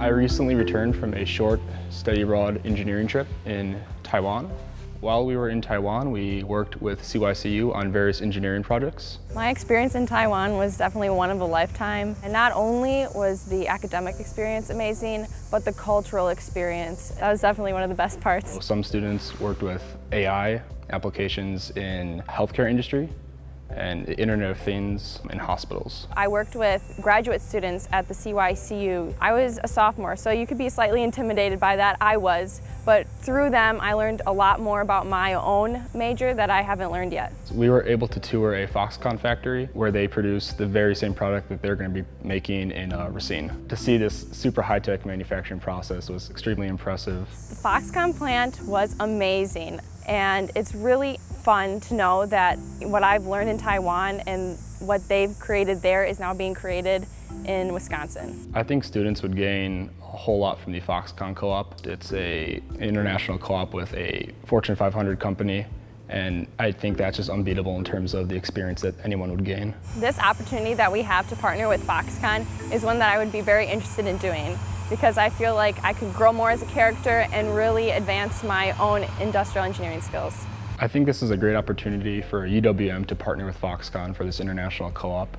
I recently returned from a short study abroad engineering trip in Taiwan. While we were in Taiwan, we worked with CYCU on various engineering projects. My experience in Taiwan was definitely one of a lifetime. And not only was the academic experience amazing, but the cultural experience. That was definitely one of the best parts. Some students worked with AI applications in healthcare industry and the Internet of Things in hospitals. I worked with graduate students at the CYCU. I was a sophomore, so you could be slightly intimidated by that. I was, but through them I learned a lot more about my own major that I haven't learned yet. We were able to tour a Foxconn factory where they produce the very same product that they're going to be making in uh, Racine. To see this super high-tech manufacturing process was extremely impressive. The Foxconn plant was amazing and it's really fun to know that what I've learned in Taiwan and what they've created there is now being created in Wisconsin. I think students would gain a whole lot from the Foxconn Co-op. It's a international co-op with a Fortune 500 company and I think that's just unbeatable in terms of the experience that anyone would gain. This opportunity that we have to partner with Foxconn is one that I would be very interested in doing because I feel like I could grow more as a character and really advance my own industrial engineering skills. I think this is a great opportunity for UWM to partner with Foxconn for this international co-op.